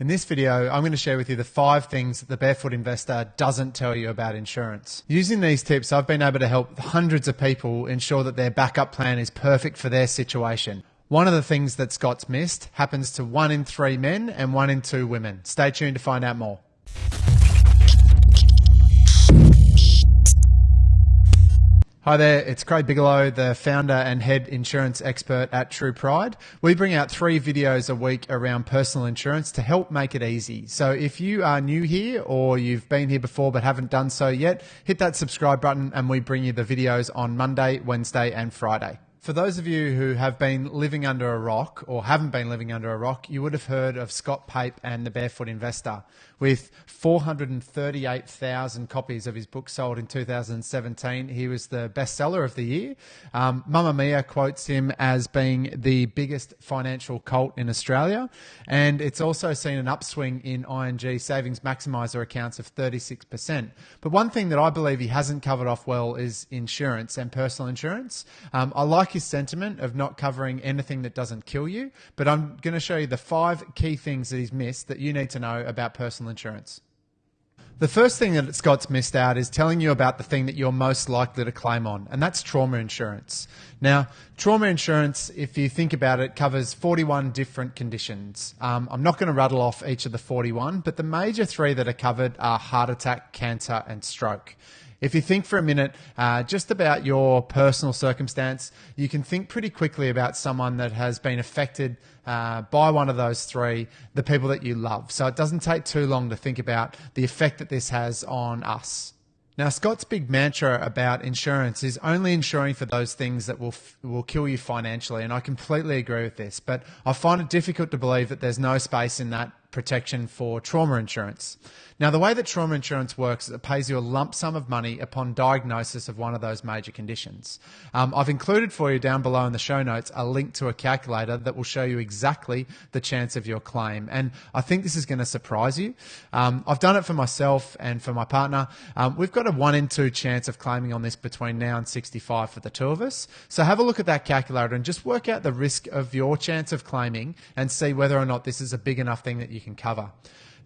In this video, I'm going to share with you the five things that the barefoot investor doesn't tell you about insurance. Using these tips, I've been able to help hundreds of people ensure that their backup plan is perfect for their situation. One of the things that Scott's missed happens to one in three men and one in two women. Stay tuned to find out more. Hi there, it's Craig Bigelow, the founder and head insurance expert at True Pride. We bring out three videos a week around personal insurance to help make it easy. So if you are new here or you've been here before but haven't done so yet, hit that subscribe button and we bring you the videos on Monday, Wednesday, and Friday. For those of you who have been living under a rock or haven't been living under a rock, you would have heard of Scott Pape and the Barefoot Investor. With 438,000 copies of his book sold in 2017, he was the bestseller of the year. Um, Mamamia quotes him as being the biggest financial cult in Australia, and it's also seen an upswing in ING savings maximizer accounts of 36%. But one thing that I believe he hasn't covered off well is insurance and personal insurance. Um, I like like his sentiment of not covering anything that doesn't kill you, but I'm going to show you the five key things that he's missed that you need to know about personal insurance. The first thing that Scott's missed out is telling you about the thing that you're most likely to claim on, and that's trauma insurance. Now, trauma insurance, if you think about it, covers 41 different conditions. Um, I'm not going to rattle off each of the 41, but the major three that are covered are heart attack, cancer, and stroke. If you think for a minute uh, just about your personal circumstance, you can think pretty quickly about someone that has been affected uh, by one of those three, the people that you love. So it doesn't take too long to think about the effect that this has on us. Now, Scott's big mantra about insurance is only insuring for those things that will will kill you financially, and I completely agree with this. But I find it difficult to believe that there's no space in that protection for trauma insurance. Now, the way that trauma insurance works is it pays you a lump sum of money upon diagnosis of one of those major conditions. Um, I've included for you down below in the show notes a link to a calculator that will show you exactly the chance of your claim. And I think this is going to surprise you. Um, I've done it for myself and for my partner. Um, we've got a one in two chance of claiming on this between now and 65 for the two of us. So have a look at that calculator and just work out the risk of your chance of claiming and see whether or not this is a big enough thing that you can cover.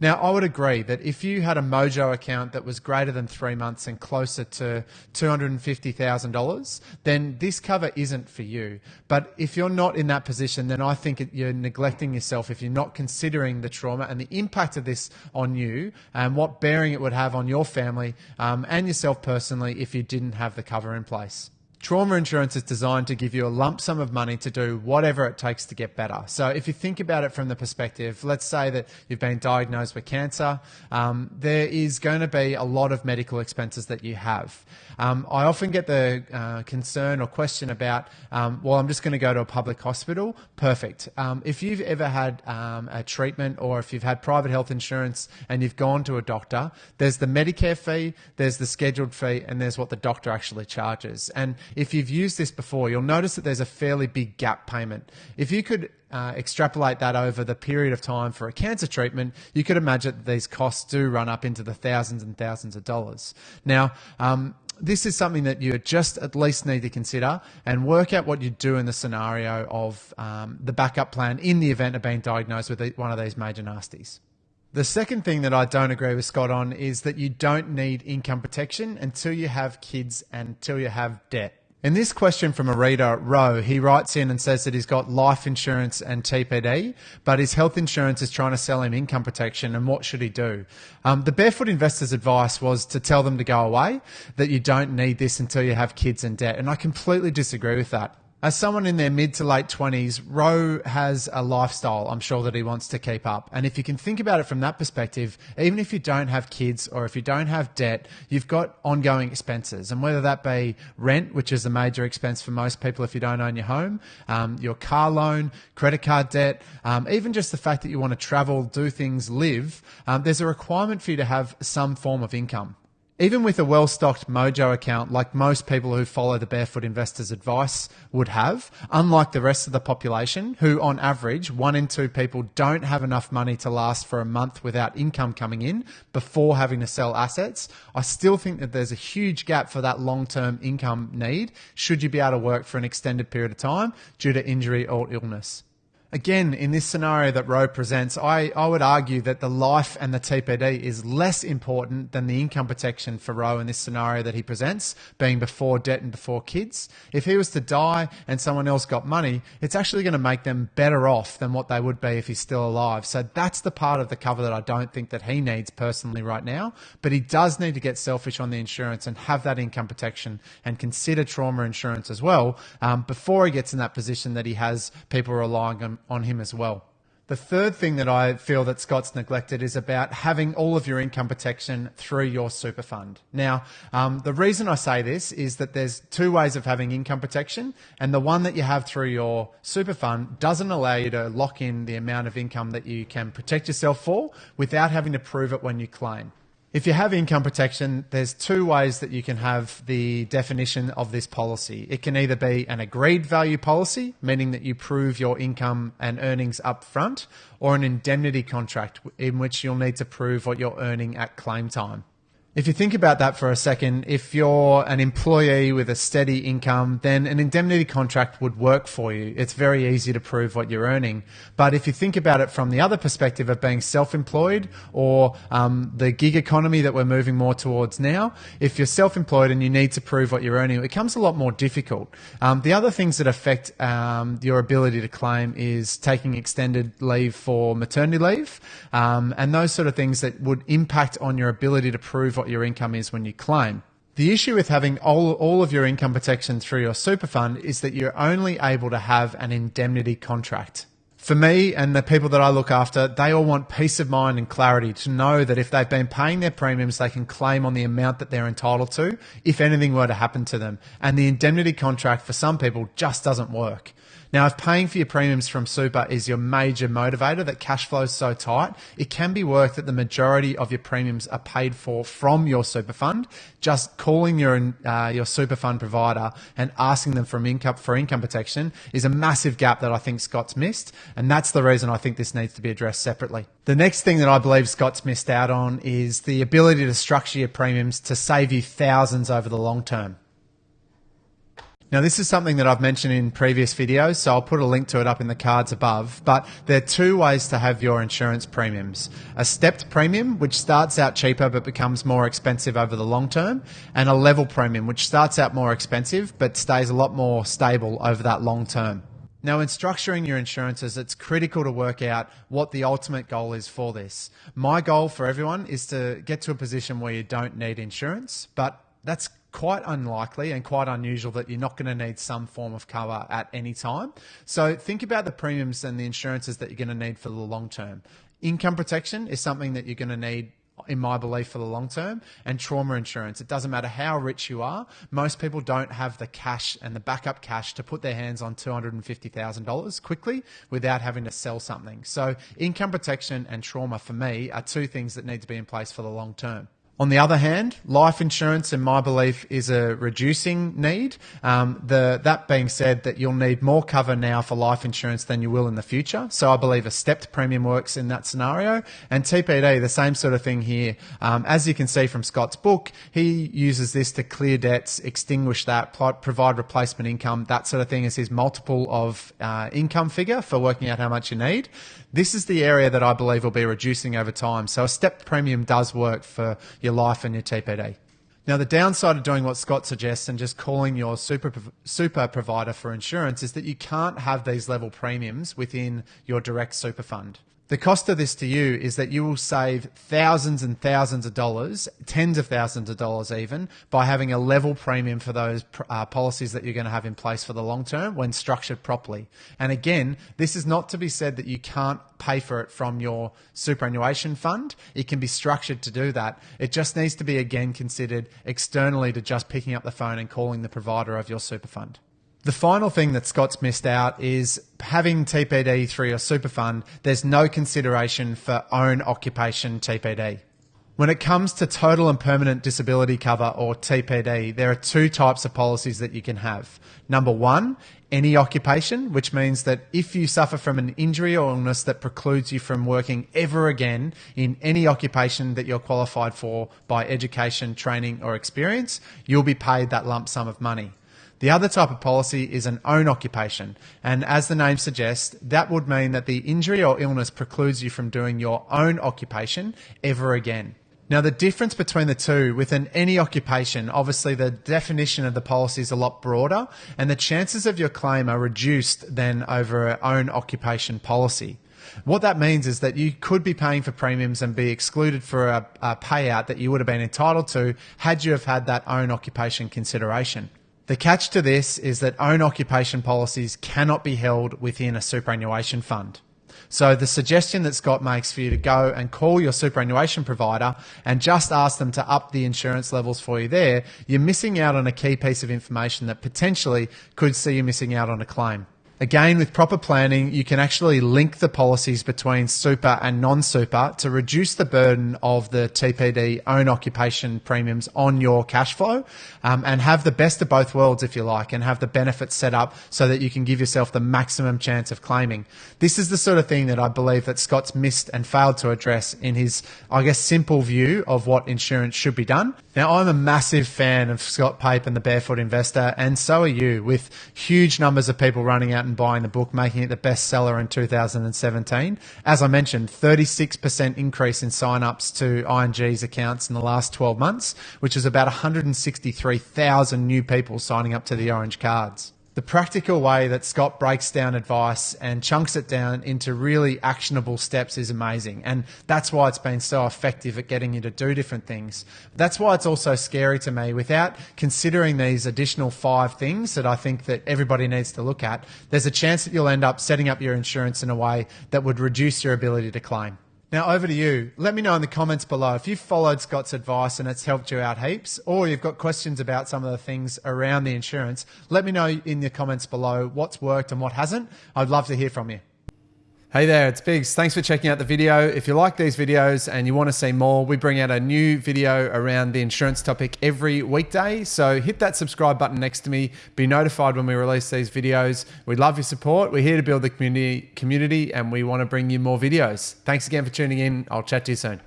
Now, I would agree that if you had a Mojo account that was greater than three months and closer to $250,000, then this cover isn't for you. But if you're not in that position, then I think you're neglecting yourself if you're not considering the trauma and the impact of this on you and what bearing it would have on your family um, and yourself personally if you didn't have the cover in place. Trauma insurance is designed to give you a lump sum of money to do whatever it takes to get better. So, if you think about it from the perspective, let's say that you've been diagnosed with cancer, um, there is going to be a lot of medical expenses that you have. Um, I often get the uh, concern or question about, um, well, I'm just going to go to a public hospital. Perfect. Um, if you've ever had um, a treatment or if you've had private health insurance and you've gone to a doctor, there's the Medicare fee, there's the scheduled fee, and there's what the doctor actually charges. And if you've used this before, you'll notice that there's a fairly big gap payment. If you could uh, extrapolate that over the period of time for a cancer treatment, you could imagine that these costs do run up into the thousands and thousands of dollars. Now, um, this is something that you just at least need to consider and work out what you do in the scenario of um, the backup plan in the event of being diagnosed with one of these major nasties. The second thing that I don't agree with Scott on is that you don't need income protection until you have kids and until you have debt. In this question from a reader, Roe, he writes in and says that he's got life insurance and TPD, but his health insurance is trying to sell him income protection, and what should he do? Um, the barefoot investor's advice was to tell them to go away, that you don't need this until you have kids and debt, and I completely disagree with that as someone in their mid to late 20s, Roe has a lifestyle I'm sure that he wants to keep up. And if you can think about it from that perspective, even if you don't have kids or if you don't have debt, you've got ongoing expenses. And whether that be rent, which is a major expense for most people if you don't own your home, um, your car loan, credit card debt, um, even just the fact that you want to travel, do things, live, um, there's a requirement for you to have some form of income. Even with a well stocked Mojo account, like most people who follow the Barefoot Investors advice would have, unlike the rest of the population, who on average, one in two people don't have enough money to last for a month without income coming in before having to sell assets, I still think that there's a huge gap for that long term income need should you be able to work for an extended period of time due to injury or illness. Again, in this scenario that Roe presents, I, I would argue that the life and the TPD is less important than the income protection for Roe in this scenario that he presents, being before debt and before kids. If he was to die and someone else got money, it's actually going to make them better off than what they would be if he's still alive. So that's the part of the cover that I don't think that he needs personally right now. But he does need to get selfish on the insurance and have that income protection and consider trauma insurance as well um, before he gets in that position that he has people relying on on him as well. The third thing that I feel that Scott's neglected is about having all of your income protection through your super fund. Now, um, the reason I say this is that there's two ways of having income protection, and the one that you have through your super fund doesn't allow you to lock in the amount of income that you can protect yourself for without having to prove it when you claim. If you have income protection, there's two ways that you can have the definition of this policy. It can either be an agreed value policy, meaning that you prove your income and earnings up front, or an indemnity contract in which you'll need to prove what you're earning at claim time. If you think about that for a second, if you're an employee with a steady income, then an indemnity contract would work for you. It's very easy to prove what you're earning. But if you think about it from the other perspective of being self-employed or um, the gig economy that we're moving more towards now, if you're self-employed and you need to prove what you're earning, it becomes a lot more difficult. Um, the other things that affect um, your ability to claim is taking extended leave for maternity leave um, and those sort of things that would impact on your ability to prove what what your income is when you claim. The issue with having all, all of your income protection through your super fund is that you're only able to have an indemnity contract. For me and the people that I look after, they all want peace of mind and clarity to know that if they've been paying their premiums, they can claim on the amount that they're entitled to if anything were to happen to them. And the indemnity contract for some people just doesn't work. Now, if paying for your premiums from super is your major motivator, that cash flow is so tight, it can be worth that the majority of your premiums are paid for from your super fund. Just calling your uh, your super fund provider and asking them for income for income protection is a massive gap that I think Scott's missed, and that's the reason I think this needs to be addressed separately. The next thing that I believe Scott's missed out on is the ability to structure your premiums to save you thousands over the long term. Now, this is something that I've mentioned in previous videos, so I'll put a link to it up in the cards above. But there are two ways to have your insurance premiums a stepped premium, which starts out cheaper but becomes more expensive over the long term, and a level premium, which starts out more expensive but stays a lot more stable over that long term. Now, in structuring your insurances, it's critical to work out what the ultimate goal is for this. My goal for everyone is to get to a position where you don't need insurance, but that's quite unlikely and quite unusual that you're not going to need some form of cover at any time. So think about the premiums and the insurances that you're going to need for the long term. Income protection is something that you're going to need in my belief for the long term and trauma insurance it doesn't matter how rich you are most people don't have the cash and the backup cash to put their hands on $250,000 quickly without having to sell something so income protection and trauma for me are two things that need to be in place for the long term on the other hand, life insurance, in my belief, is a reducing need. Um, the, that being said, that you'll need more cover now for life insurance than you will in the future. So I believe a stepped premium works in that scenario. And TPD, the same sort of thing here. Um, as you can see from Scott's book, he uses this to clear debts, extinguish that, provide replacement income, that sort of thing is his multiple of uh, income figure for working out how much you need. This is the area that I believe will be reducing over time. So a stepped premium does work for your life and your TPD. Now, the downside of doing what Scott suggests and just calling your super, super provider for insurance is that you can't have these level premiums within your direct super fund. The cost of this to you is that you will save thousands and thousands of dollars, tens of thousands of dollars even, by having a level premium for those uh, policies that you're going to have in place for the long term when structured properly. And again, this is not to be said that you can't pay for it from your superannuation fund. It can be structured to do that. It just needs to be again considered externally to just picking up the phone and calling the provider of your super fund. The final thing that Scott's missed out is having TPD through your super fund, there's no consideration for own occupation TPD. When it comes to total and permanent disability cover or TPD, there are two types of policies that you can have. Number one, any occupation, which means that if you suffer from an injury or illness that precludes you from working ever again in any occupation that you're qualified for by education, training, or experience, you'll be paid that lump sum of money. The other type of policy is an own occupation. And as the name suggests, that would mean that the injury or illness precludes you from doing your own occupation ever again. Now, the difference between the two within any occupation, obviously the definition of the policy is a lot broader and the chances of your claim are reduced than over an own occupation policy. What that means is that you could be paying for premiums and be excluded for a, a payout that you would have been entitled to had you have had that own occupation consideration. The catch to this is that own occupation policies cannot be held within a superannuation fund. So the suggestion that Scott makes for you to go and call your superannuation provider and just ask them to up the insurance levels for you there, you're missing out on a key piece of information that potentially could see you missing out on a claim. Again, with proper planning, you can actually link the policies between super and non super to reduce the burden of the TPD own occupation premiums on your cash flow um, and have the best of both worlds, if you like, and have the benefits set up so that you can give yourself the maximum chance of claiming. This is the sort of thing that I believe that Scott's missed and failed to address in his, I guess, simple view of what insurance should be done. Now, I'm a massive fan of Scott Pape and the Barefoot Investor, and so are you, with huge numbers of people running out and buying the book, making it the bestseller in 2017. As I mentioned, 36% increase in sign-ups to ING's accounts in the last 12 months, which is about 163,000 new people signing up to the Orange cards the practical way that Scott breaks down advice and chunks it down into really actionable steps is amazing. And that's why it's been so effective at getting you to do different things. That's why it's also scary to me without considering these additional five things that I think that everybody needs to look at. There's a chance that you'll end up setting up your insurance in a way that would reduce your ability to claim. Now, over to you. Let me know in the comments below if you've followed Scott's advice and it's helped you out heaps, or you've got questions about some of the things around the insurance. Let me know in the comments below what's worked and what hasn't. I'd love to hear from you. Hey there, it's Biggs. Thanks for checking out the video. If you like these videos and you want to see more, we bring out a new video around the insurance topic every weekday. So hit that subscribe button next to me. Be notified when we release these videos. We love your support. We're here to build the community, community and we want to bring you more videos. Thanks again for tuning in. I'll chat to you soon.